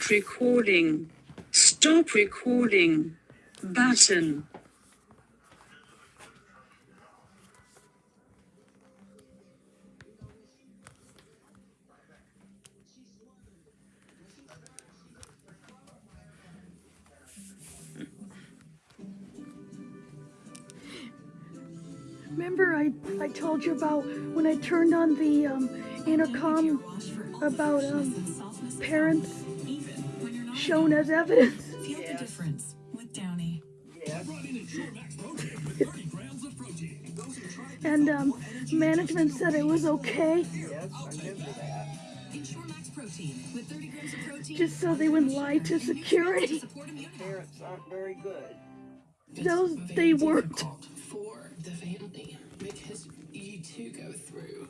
Stop recording. Stop recording. Button. Remember I, I told you about when I turned on the um, intercom about um, parents shown as evidence? Feel the difference with Downy. And um, management said it was okay, Ensure max protein with 30 grams of protein. just so they wouldn't lie to security. Support immunity. Parents aren't very good. Those they weren't. for the family because you two go through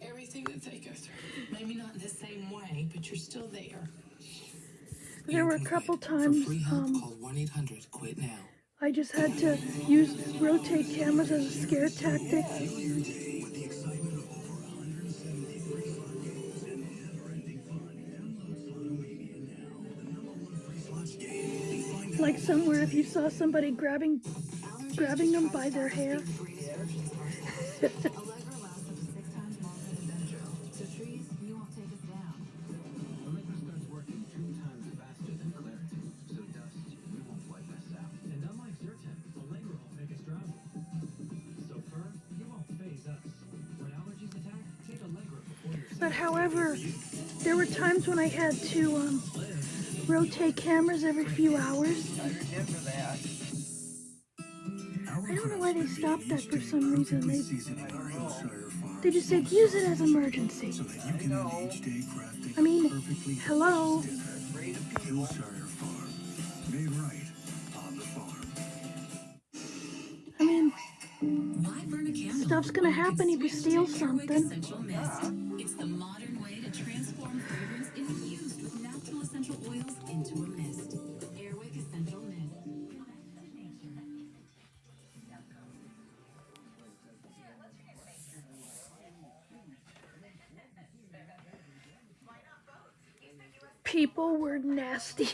everything that they go through. Maybe not in the same way, but you're still there. There were a couple times um, call 1 800 QUIT NOW. I just had to use rotate cameras as a scare tactic. Like somewhere if you saw somebody grabbing grabbing them by their hair. But however, there were times when I had to um, rotate cameras every few hours. I don't know why they stopped that for some reason. They they just said use it as emergency. I mean, hello. I mean, stuff's gonna happen if you steal something. People were nasty.